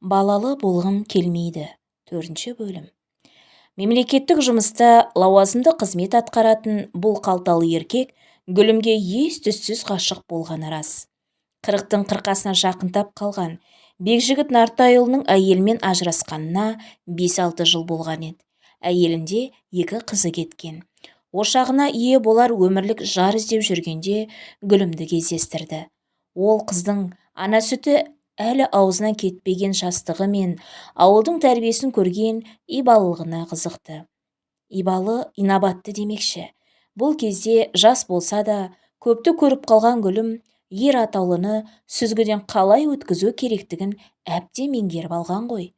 балалы болғым келмейді. Төртінші бөлім. Мемлекеттік жұмыста лауазымды қызмет атқаратын бұл қалталы еркек гүлімге ес-түссіз ғашық болғаны рас. Қырықтың қырқасына жақындап қалған бекжігіт нартайұлының әйелімен ажырасқанына бес-алты жыл болған еді. Әйелінде екі қызы кеткен. Ошағына ие болар өмірлік жар іздеп жүргенде гүлімді кездестірді. Ол қыздың ана сүті әлі аузынан кетпеген жастығы мен ауылдың тәрбиесін көрген ибалылығына қызықты. Ибалы инабатты демекші. Бұл кезде жас болса да көпті көріп қалған гүлім ер атаулыны сүзгіден қалай өткізу керектігін әбден меңгеріп алған ғой.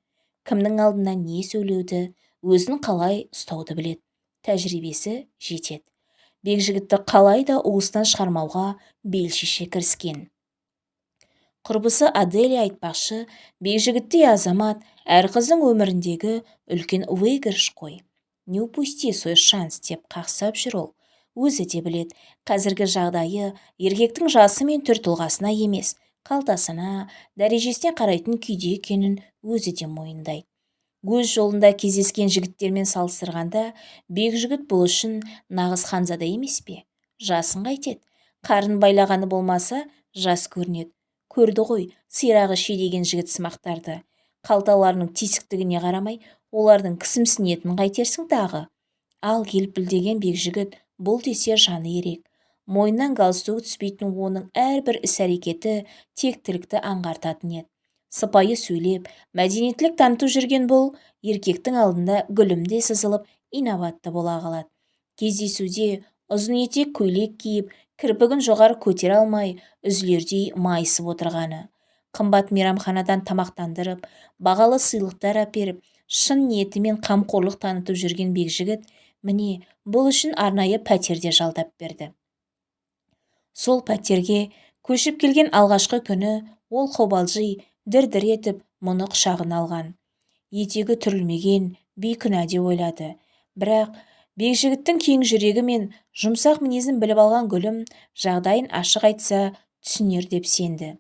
Кімнің алдында не сөйлеуді өзін қалай ұстауды білет. тәжірибесі жетеді. Бекжігітті қалай да уыстан шығармауға бел шеше кіріскен. Құрбысы аделия айтпақшы бекжігіттей азамат әр қыздың өміріндегі үлкен выигрыш қой. Не упусти свой шанс деп қақсап жүр ол. Өзі де білет қазіргі жағдайы еркектің жасы мен түр тұлғасына емес қалтасына дәрежесіне қарайтын күйде екенін өзі де мойындайды өз жолында кездескен жігіттермен салыстырғанда бекжігіт бұл үшін нағыз ханзада емес пе? Жасын қайтеді. Қарын байлағаны болмаса жас көрінеді. Көрді ғой сирағы шидеген жігітсымақтарды қалталарының тесіктігіне қарамай олардың кісімсінетінін қайтерсің тағы? Ал келпілдеген бекжігіт бұл десе жаны ерек. Мойнынан галстугы түспейтін оның әрбір іс-әрекеті тектілікті аңғартатын еді. Сыпайы сөйлеп мәдениеттілік танытып жүрген бұл еркектің алдында гүлімде сызылып инабатты бола қалады кездесуде ұзын етек көйлек киіп кірпігін жоғары көтере алмай үзілердей майысып отырғаны. Қымбат мейрамханадан тамақтандырып бағалы сыйлықтар әперіп шын ниетімен қамқорлық танытып жүрген бекжігіт міне бұл үшін арнайы пәтерде жалдап берді. Сол пәтерге көшіп келген алғашқы күні ол қобалжи дір-дір етіп мұны құшағына алған. Етегі түрілмеген бейкүнә деп ойлады. Бірақ бекжігіттің кең жүрегі мен жұмсақ мінезін біліп алған гүлім жағдайын ашық айтса түсінер деп сенді.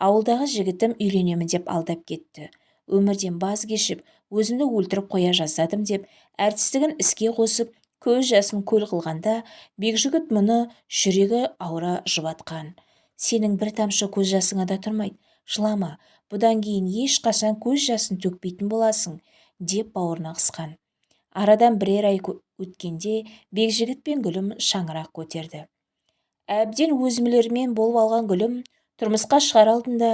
Ауылдағы жігітім үйленемін деп алдап кетті. Өмірден баз кешіп өзімді өлтіріп қоя жаздадым деп әртістігін іске қосып көз жасын көл қылғанда бекжігіт мұны жүрегі ауыра жұбатқан. Сенің бір тамшы көз жасыңа да тұрмайды жылама бұдан кейін ешқашан көз жасын төкпейтін боласың деп бауырына қысқан. Арадан бірер ай өткенде бекжігіт пен гүлім шаңырақ көтерді. Әбден өзімлермен болып алған гүлім тұрмысқа шығар алдында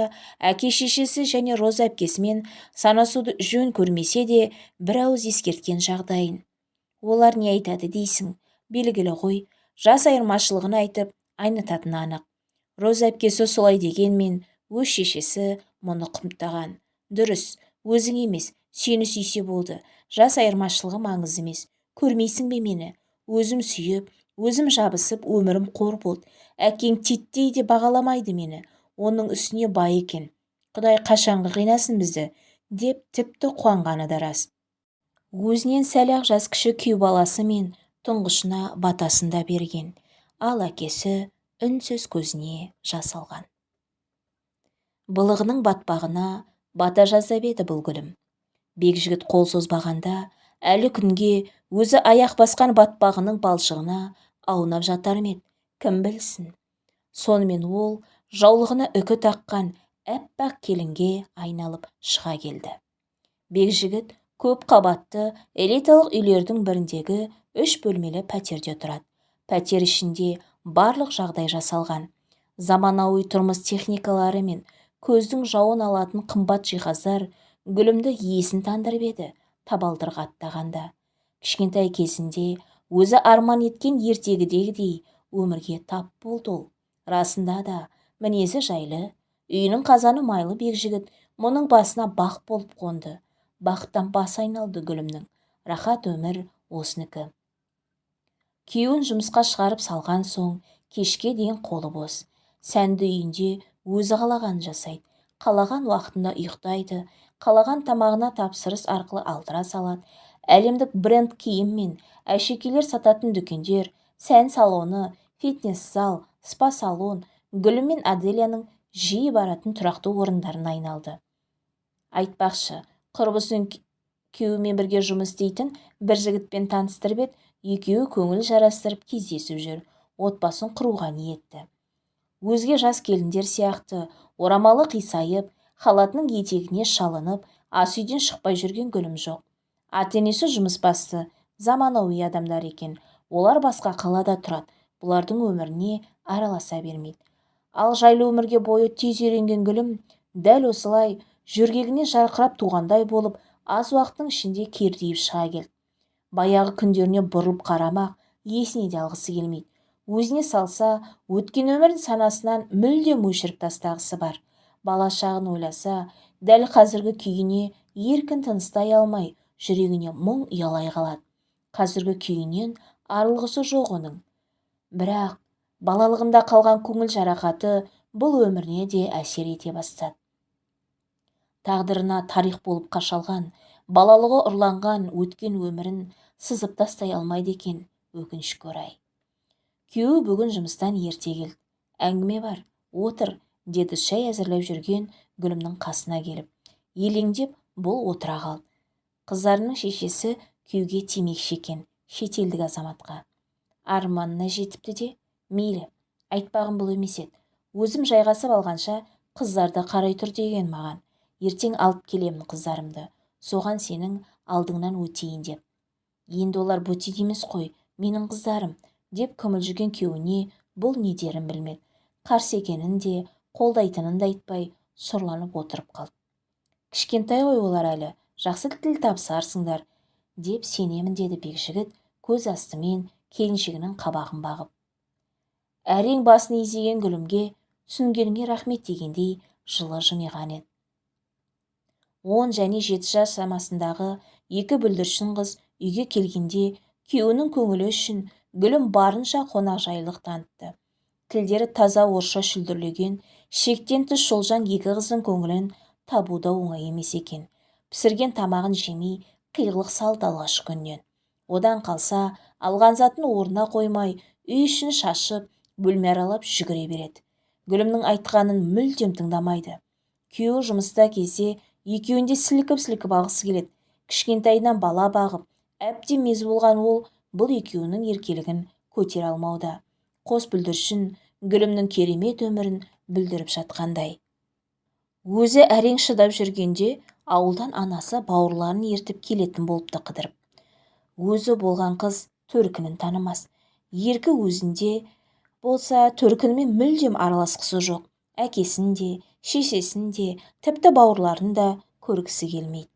әке шешесі және роза әпкесімен санасуды жөн көрмесе де бір ауыз ескерткен жағдайын. Олар не айтады дейсің белгілі ғой жас айырмашылығын айтып айнытатыны анық. Роза әпкесі солай дегенмен өз шешесі мұны құптаған. Дұрыс өзің емес сені сүйсе болды. Жас айырмашылығы маңызды емес. Көрмейсің бе мені? Өзім сүйіп өзім жабысып өмірім қор болды. Әкең титтей де бағаламайды мені. Оның үстіне бай екен. Құдай қашанғы қинасын бізді деп тіпті қуанғаны да рас. Өзінен сәл-ақ жас кіші күйеу баласы мен тұңғышына батасын да берген. Ал әкесі үнсіз көзіне жас алған. Былығының батпағына бата жаздап еді бұл гүлім. Бекжігіт қол созбағанда әлі күнге өзі аяқ басқан батпағының балшығына аунап жатар ма еді? Кім білсін? Сонымен ол жаулығына үкі таққан әппақ келінге айналып шыға келді. Бекжігіт көп қабатты элиталық үйлердің біріндегі үш бөлмелі пәтерде тұрады. Пәтер ішінде барлық жағдай жасалған. Заманауи тұрмыс техникалары мен көздің жауын алатын қымбат жиһаздар гүлімді есін тандырып еді. Табалдырға аттағанда. Кішкентай кезінде өзі арман еткен ертегідегідей өмірге тап болды ол. Расында да мінезі жайлы үйінің қазаны майлы бекжігіт мұның басына бақ болып қонды. Бақыттан бас айналды гүлімнің. Рахат өмір осынікі күйеуін жұмысқа шығарып салған соң кешке дейін қолы бос. Сәнді үйінде өзі қалағанын жасайды. Қалаған уақытында ұйықтайды қалаған тамағына тапсырыс арқылы алдыра салады. Әлемдік бренд киім мен әшекейлер сататын дүкендер сән салоны фитнес зал спа салон гүлі мен аделияның жиі баратын тұрақты орындарына айналды. Айтпақшы құрбысын күйеуімен бірге жұмыс істейтін бір жігітпен таныстырып еді. Екеуі көңіл жарастырып кездесіп жүр. Отбасын құруға ниетті. Өзге жас келіндер сияқты орамалы қисайып халатының етегіне шалынып ас үйден шықпай жүрген гүлім жоқ. Ата-енесі басты заманауи адамдар екен. Олар басқа қалада тұрады бұлардың өміріне араласа бермейді. Ал жайлы өмірге бойы тез үйренген гүлім дәл осылай жөргегіне жарқырап туғандай болып аз уақыттың ішінде кердиіп шыға келді. Баяғы күндеріне бұрылып қарамақ есіне де алғысы келмейді. Өзіне салса өткен өмірін санасынан мүлдем өшіріп тастағысы бар. Бала шағын ойласа дәл қазіргі күйіне еркін тыныстай алмай жүрегіне мұң ұялай қалады. Қазіргі күйінен арылғысы жоқ оның. Бірақ балалығында қалған көңіл жарақаты бұл өміріне де әсер ете бастады. Тағдырына тарих болып қашалған балалығы ұрланған өткен өмірін сызып тастай алмайды екен өкінішке орай. Күйеуі бүгін жұмыстан ерте келді. Әңгіме бар отыр деді шай әзірлеп жүрген гүлімнің қасына келіп. Елеңдеп бұл отыра қалды. Қыздарының шешесі күйеуге тимекші екен шетелдік азаматқа. Арманына жетіпті де мейлі айтпағым бұл емес еді. Өзім жайғасып алғанша қыздарды қарай тұр деген маған. Ертең алып келемін қыздарымды. Соған сенің алдыңнан өтейін деп. Енді олар бөтен емес қой менің қыздарым деп күмілжіген күйеуіне бұл не дерін білмеді. Қарсы екенін де қолдайтынын да айтпай сұрланып отырып қалды. Кішкентай ғой олар әлі жақсы тіл табысарсыңдар деп сенемін деді бекжігіт көз астымен келіншегінің қабағын бағып. Әрең басын изеген гүлімге түсінгеніңе рахмет дегендей жылы жымиған еді. Он және жеті жас шамасындағы екі бүлдіршін қыз үйге келгенде күйеуінің көңілі үшін гүлім барынша қонақжайлылық танытты. Тілдері таза орысша шүлдірлеген шектен тыс шолжаң екі қыздың көңілін табу да оңай емес екен. Пісірген тамағын жемей қиғылық салды алғашқы күннен одан қалса алған затын орнына қоймай үй ішін шашып бөлме аралап жүгіре береді. Гүлімнің айтқанын мүлдем тыңдамайды. Күйеуі жұмыста кезде екеуін де сілкіп сілкіп алғысы келеді. Кішкентайынан бала бағып әбден мезі болған ол бұл екеуінің еркелігін көтере алмауда. Қос бүлдіршін гүлімнің керемет өмірін бүлдіріп жатқандай. Өзі әрең шыдап жүргенде ауылдан анасы бауырларын ертіп келетін болыпты қыдырып. Өзі болған қыз төркінін танымас. Еркі өзінде болса төркінімен мүлдем араласқысы жоқ. Әкесін де шешесін де тіпті бауырларын да көргісі келмейді.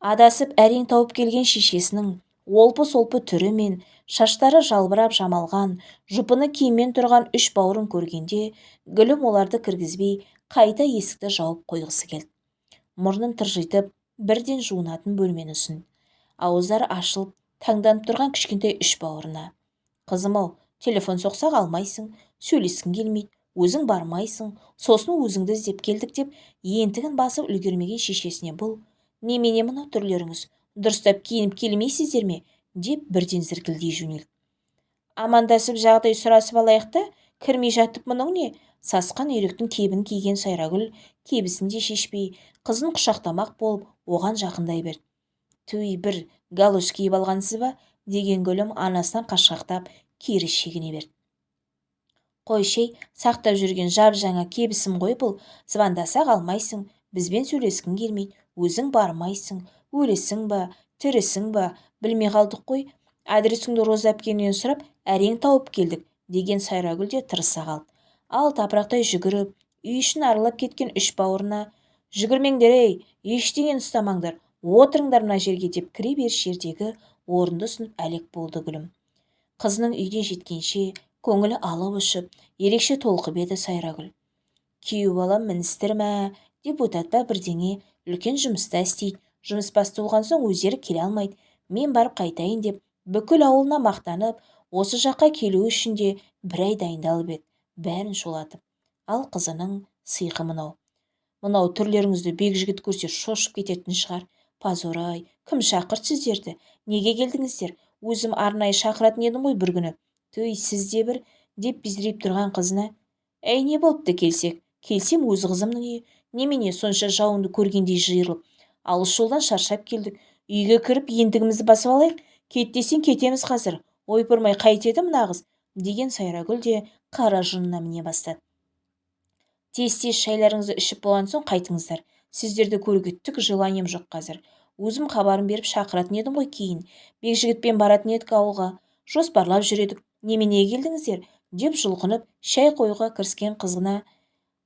Адасып әрең тауып келген шешесінің олпы-солпы түрі мен шаштары жалбырап жамалған жұпыны киіммен тұрған үш бауырын көргенде гүлім оларды кіргізбей қайта есікті жауып қойғысы келді. Мұрнын тыржитып бірден жуынатын бөлмені ұсынды ауыздары ашылып таңданып тұрған кішкентай үш бауырына. Қызым ау телефон соқсақ алмайсың сөйлескің келмейді өзің бармайсың сосын өзіңді іздеп келдік деп ентігін басып үлгермеген шешесіне бұл немене мынау түрлеріңіз? Дұрыстап киініп келмейсіздер ме? деп бірден зіркілдей жөнелді. Амандасып жағдай сұрасып алайық та кірмей жатып мұның не? Сасқан үйректің кебін киген сайрагүл кебісін де шешпей қызын құшақтамақ болып оған жақындай берді. Туй бір галош киіп алғансыз ба? деген гүлім анасынан қашқақтап кері шегіне берді. Қойшей сақтап жүрген жап жаңа кебісім ғой бұл. Звондасақ алмайсың бізбен сөйлескің келмейді өзің бармайсың өлесің ба тірісің ба білмей қалдық қой. Адресіңді роза әпкеңнен сұрап әрең тауып келдік деген сайрагүл де тырыса қалды. Ал тапырақтай жүгіріп үй ішін аралап кеткен үш бауырына жүгірмеңдер ей ештеңені ұстамаңдар отырыңдар мына жерге деп кіре беріс жердегі орынды ұсынып әлек болды гүлім. Қызының үйге жеткенше көңілі алып ұшып ерекше толқып еді сайрагүл. Күйеу балам міністір мә деп па? Бірдеңе үлкен жұмыста істейді жұмысбасты болған соң өздері келе алмайды. Мен барып қайтайын деп бүкіл ауылына мақтанып осы жаққа келу үшін де бір ай дайындалып еді. Бәрін шулатып. Ал қызының сыйқы мынау. Мынау түрлеріңізді бекжігіт көрсе шошып кететін шығар. Позор ай кім шақырды сіздерді? Неге келдіңіздер? Өзім арнайы шақыратын едім ғой бір күні. Төй сіз де бір деп безірейіп тұрған қызына әй не болыпты келсек? Келсем өз қызымның үйі. Немене сонша жауыңды көргендей жиырылып? Алыс жолдан шаршап келдік. Үйге кіріп ендігімізді басып алайық. Кет десең кетеміз қазір. Ойпырмай қайтеді мына қыз деген сайрагүл де қара жынына міне бастады. Тез-тез шайларыңызды ішіп болған соң қайтыңыздар. Сіздерді көруге түк желанием жоқ қазір. Өзім хабарын беріп шақыратын едім ғой кейін. Бекжігітпен баратын едік ауылға. Жоспарлап жүр едік неменеге келдіңіздер? Деп жұлқынып шай қоюға кіріскен қызына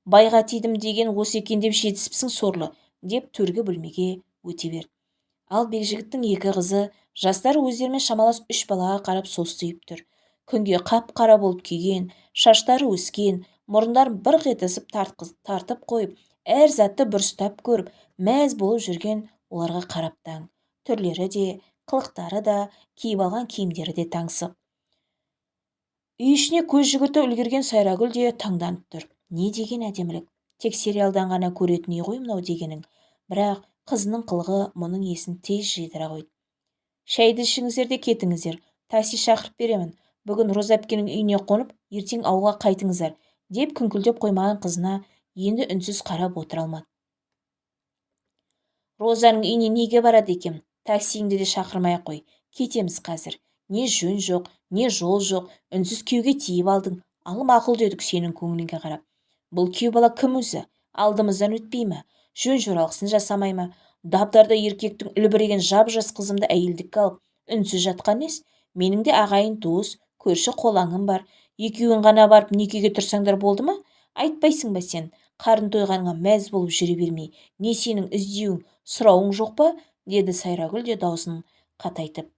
байға тидім деген осы екен деп жетіспісің сорлы. Деп төргі бөлмеге өте берді ал бекжігіттің екі қызы жастар өздерімен шамалас үш балаға қарап состиып тұр. Күнге қап-қара болып күйген шаштары өскен мұрындарын бұрқ етісіп тартып қойып әр затты бұрыстап көріп мәз болып жүрген оларға қарап таң түрлері де қылықтары да киіп алған киімдері де таңсық. Үй ішіне көз жүгіртіп үлгерген сайрагүл де таңданып тұр. Не деген әдемілік? Тек сериалдан ғана көретін үй ғой мынау дегенің. Бірақ қызының қылығы мұның есін тез жидыра қойды. Шәйді ішіңіздер де кетіңіздер. Такси шақырып беремін. Бүгін роза әпкенің үйіне қонып ертең ауылға қайтыңыздар деп күңкілдеп қоймаған қызына енді үнсіз қарап отыра алмады. Розаның үйіне неге барады екем таксиіңді де шақырмай-ақ қой. Кетеміз қазір. Не жөн жоқ не жол жоқ. Үнсіз күйеуге тиіп алдың. Ал мақұл дедік сенің көңіліңе қарап. Бұл күйеу бала кім өзі? Алдымыздан өтпей ме жөн жоралғысын жасамай ма дабдарда еркектің үлбіреген жап-жас қызымды әйелдікке алып үнсіз жатқан нес менің де ағайын туыс көрші қолаңым бар. Екеуің ғана барып некеге тұрсаңдар болды ма? Айтпайсың ба сен? Қарын тойғаныңа мәз болып жүре бермей не сенің іздеуің сұрауың жоқ па? деді сайрагүл де даусын қатайтып.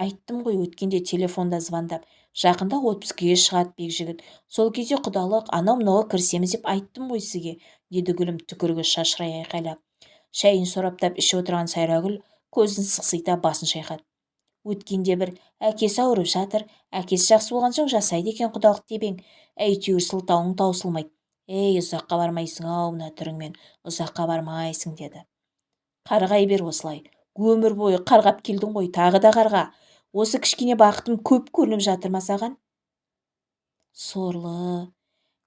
Айттым ғой өткенде телефонда звондап. Жақында отпускіге шығады бекжігіт сол кезде құдалық анау мынауға кірісеміз деп айттым ғой сізге деді гүлім түкірігі шашырай айқайлап. Шайын сораптап ішіп отырған сайрагүл көзін сықсита басын шайқады. Өткенде бір әкесі ауырып жатыр. Әкесі жақсы болған соң жасайды екен құдалық тебең әйтеуір сылтауың таусылмайды. Ей ұзаққа бармайсың-ау мына түріңмен. Ұзаққа бармайсың деді. Қарғай бер осылай. Өмір бойы қарғап келдің ғой тағы да қарға. Осы кішкене бақытым көп көрініп жатыр ма саған сорлы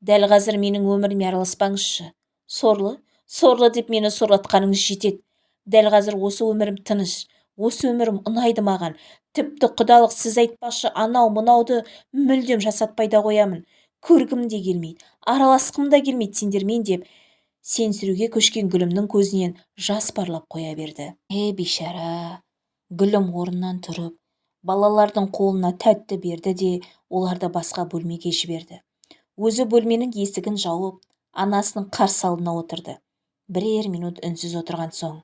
дәл қазір менің өміріме араласпаңызшы. Сорлы сорлы деп мені сорлатқаныңыз жетеді. Дәл қазір осы өмірім тыныш осы өмірім ұнайды маған. Тіпті құдалық сіз айтпақшы анау мынауды мүлдем жасатпай да қоямын. Көргім де келмейді араласқым да келмейді сендермен деп. Сенсіруге көшкен гүлімнің көзінен жас парлап қоя берді. Е бейшара гүлім орнынан тұрып балалардың қолына тәтті берді де оларды басқа бөлмеге жіберді. Өзі бөлменің есігін жауып анасының қарсы алдына отырды. Бірер минут үнсіз отырған соң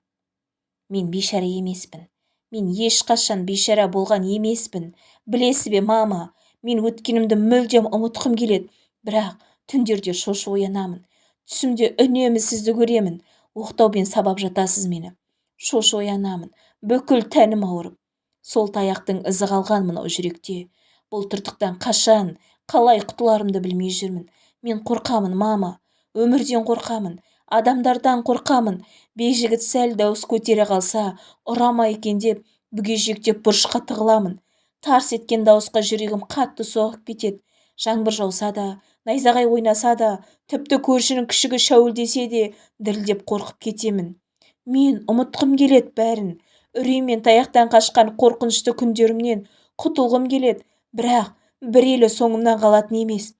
мен бейшара емеспін. Мен ешқашан бейшара болған емеспін. Білесіз бе мама мен өткенімді мүлдем ұмытқым келеді. Бірақ түндерде шошып оянамын. Түсімде үнемі сізді көремін. Оқтаумен сабап жатасыз мені. Шошып оянамын. Бүкіл тәнім ауырып. Сол таяқтың ізі қалған мынау жүректе. Бұл тыртықтан қашан қалай құтыларымды білмей жүрмін. Мен қорқамын мама. Өмірден қорқамын. Адамдардан қорқамын. Бейжігіт сәл дауыс көтере қалса ұра ма екен деп бүгежектеп бұрышқа тығыламын. Тарс еткен дауысқа жүрегім қатты соғып кетеді. Жаңбыр жауса да найзағай ойнаса да тіпті көршінің күшігі шәуілдесе де дірілдеп қорқып кетемін. Мен ұмытқым келеді бәрін. Үрей мен таяқтан қашқан қорқынышты күндерімнен құтылғым келеді. Бірақ бір елі соңымнан қалатын емес.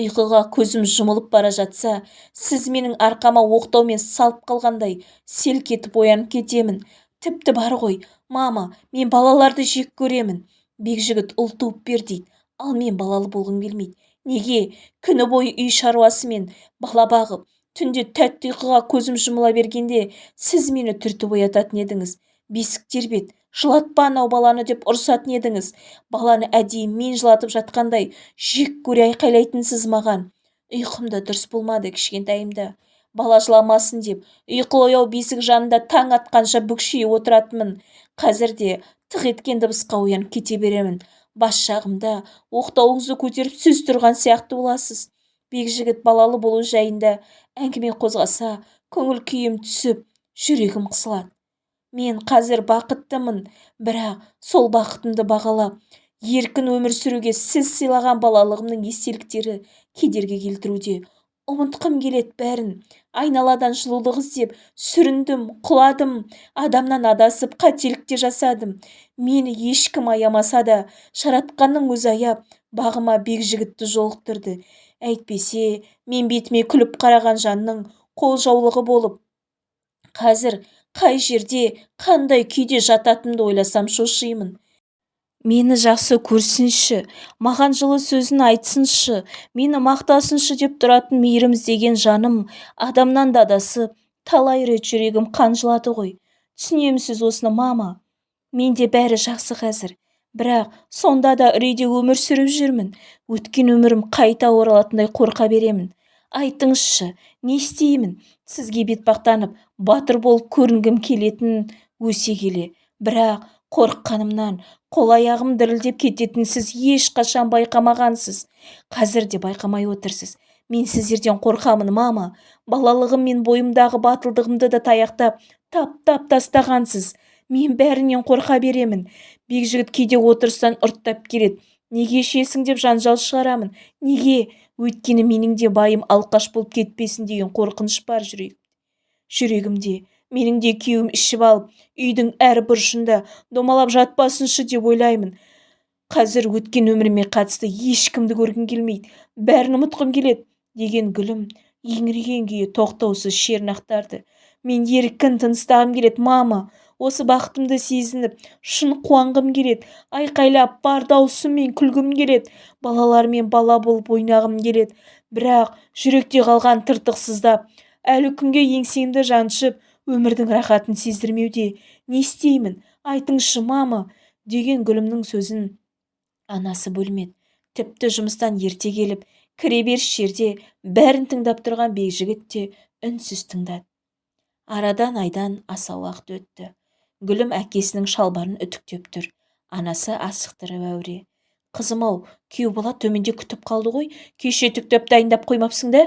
Ұйқыға көзім жұмылып бара жатса сіз менің арқама оқтаумен салып қалғандай селк етіп оянып кетемін. Тіпті бар ғой мама мен балаларды жек көремін. Бекжігіт ұл туып бер дейді. Ал мен балалы болғым келмейді. Неге? Күні бойы үй шаруасымен бала бағып түнде тәтті ұйқыға көзім жұмыла бергенде сіз мені түртіп оятатын едіңіз. Бесік тербет жылатпа анау баланы деп ұрсатын едіңіз. Баланы әдейі мен жылатып жатқандай жек көре айқайлайтынсыз маған. Ұйқым да дұрыс болмады кішкентайымда. Бала жыламасын деп ұйқылы ояу бесік жанында таң атқанша бүкшие отыратынмын. Қазір де тық еткен дыбысқа оянып кете беремін. Бас жағымда оқтауыңызды көтеріп сөз тұрған сияқты боласыз. Бекжігіт балалы болу жайында әңгіме қозғаса көңіл күйім түсіп жүрегім қысылады. Мен қазір бақыттымын бірақ сол бақытымды бағалап еркін өмір сүруге сіз сыйлаған балалығымның естеліктері кедергі келтіруде. Ұмытқым келет бәрін. Айналадан жылулық іздеп сүріндім құладым. Адамнан адасып қателікте жасадым. Мені ешкім аямаса да жаратқанның өзі аяп бағыма бекжігітті жолықтырды. Әйтпесе мен бетіме күліп қараған жанның қолжаулығы болып қазір қай жерде қандай күйде жататынымды ойласам шошимын мені жақсы көрсінші маған жылы сөзін айтсыншы мені мақтасыншы деп тұратын мейірім іздеген жаным адамнан да адасып талай рет жүрегім қан жылады ғой түсінемісіз осыны мама. Менде бәрі жақсы қазір. Бірақ сонда да үрейде өмір сүріп жүрмін. Өткен өмірім қайта оралатындай қорқа беремін. Айтыңызшы не істеймін? Сізге бетпақтанып батыр болып көрінгім келетін өсе келе. Бірақ қорыққанымнан қол-аяғым дірілдеп кететінін сіз ешқашан байқамағансыз. Қазір де байқамай отырсыз. Мен сіздерден қорқамын мама. Балалығым мен бойымдағы батылдығымды да таяқтап таптап тастағансыз. Мен бәрінен қорқа беремін. Бекжігіт кейде отырыстан ұрттап келеді. Неге ішесің деп жанжал шығарамын? Неге? Өйткені менің де байым алқаш болып кетпесін деген қорқыныш бар жүрек жүрегімде. Менің де күйеуім ішіп алып үйдің әр бұрышында домалап жатпасыншы деп ойлаймын. Қазір өткен өміріме қатысты ешкімді көргім келмейді. Бәрін ұмытқым келеді деген гүлім еңіреген күйі тоқтаусыз шерін ақтарды. Мен еркін тыныстағым келеді мама. Осы бақытымды сезініп шын қуанғым келеді. Айқайлап бар даусыммен күлгім келеді. Балалармен бала болып ойнағым келеді. Бірақ жүректе қалған тыртықсыздап әлі күнге еңсемді жаншып өмірдің рахатын сездірмеуде. Не істеймін айтыңызшы мама деген гүлімнің сөзін анасы бөлмеді. Тіпті жұмыстан ерте келіп кіре беріс жерде бәрін тыңдап тұрған бекжігіт те үнсіз тыңдады. Арадан айдан аса уақыт өтті. Гүлім әкесінің шалбарын үтіктеп тұр. Анасы асықтырып әуре. Қызым-ау күйеу бала төменде күтіп қалды ғой кеше үтіктеп дайындап қоймапсың да?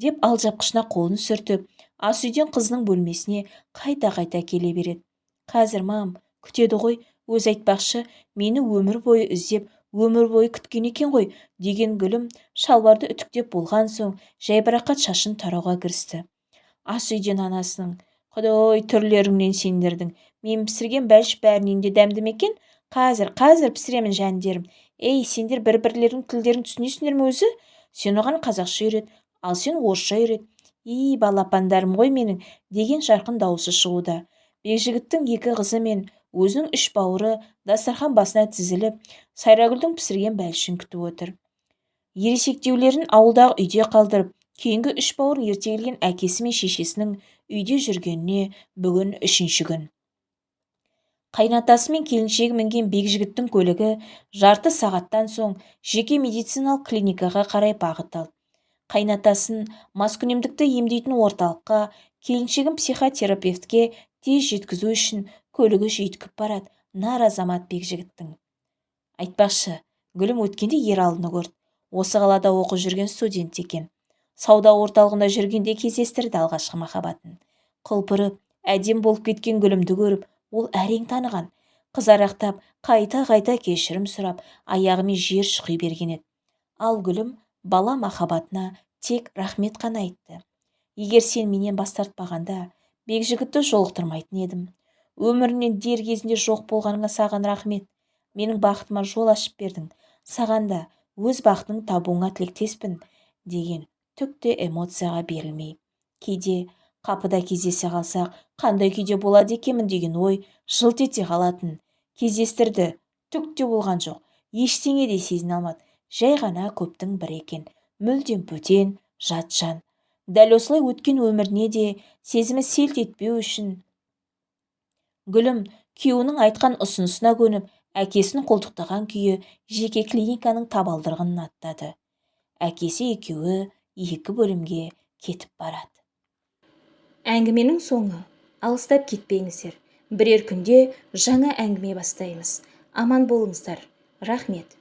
деп алжапқышына қолын сүртіп ас үйден қызының бөлмесіне қайта-қайта келе береді. Қазір мам күтеді ғой. Өзі айтпақшы мені өмір бойы іздеп өмір бойы күткен екен ғой деген гүлім шалбарды үтіктеп болған соң жайбарақат шашын тарауға кірісті. Ас үйден анасының. Құдай түрлеріңнен сендердің. Мен пісірген бәліш бәрінен де дәмді екен? Қазір қазір пісіремін жәндерім ей сендер бір бірлеріңнің тілдерін түсінесіңдер ме өзі? Сен оған қазақша үйрет ал сен орысша үйрет. И балапандарым ғой менің деген жарқын дауысы шығуда. Бекжігіттің екі қызы мен өзінің үш бауыры дастархан басына тізіліп сайрагүлдің пісірген бәлішін күтіп отыр. Ересектеулерін ауылдағы үйде қалдырып кейінгі үш бауырын ерте келген әкесі мен шешесінің үйде жүргеніне бүгін үшінші күн. Қайнатасы мен келіншегі мінген бекжігіттің көлігі жарты сағаттан соң жеке медициналық клиникаға қарай бағыт алды. Қайнатасын маскүнемдікті емдейтін орталыққа келіншегін психотерапевтке тез жеткізу үшін көлігі жүйткіп барады. Нар азамат бекжігіттің айтпақшы гүлім өткенде ералыны көрді. Осы қалада оқып жүрген студент екен. Сауда орталығында жүргенде кездестірді алғашқы махаббатын. Құлпырып әдем болып кеткен гүлімді көріп ол әрең таныған. Қызарақтап қайта-қайта кешірім сұрап аяғымен жер шұқи берген еді. Ал гүлім бала махаббатына тек рахмет қана айтты. Егер сен менен бас тартпағанда бекжігітті жолықтырмайтын едім. Өмірімнен дер кезінде жоқ болғаныңа саған рахмет. Менің бақытыма жол ашып бердің. Саған да өз бақытыңды табуыңа тілектеспін деген түк те эмоцияға берілмей. Кейде қапыда кездесе қалсақ қандай күйде болады екенмін деген ой жылт ете қалатын кездестірді. Түк те болған жоқ. Ештеңе де сезіне алмады. Жай ғана көптің бірі екен. Мүлдем бөтен жат жан дәл осылай өткен өміріне де сезімі селт етпеу үшін гүлім күйеуінің айтқан ұсынысына көніп әкесін қолтықтаған күйі жеке клиниканың табалдырығын аттады. Әкесі екеуі екі бөлімге кетіп барады. Әңгіменің соңы. Алыстап кетпеңіздер. Бірер күнде жаңа әңгіме бастаймыз. Аман болыңыздар. Рахмет.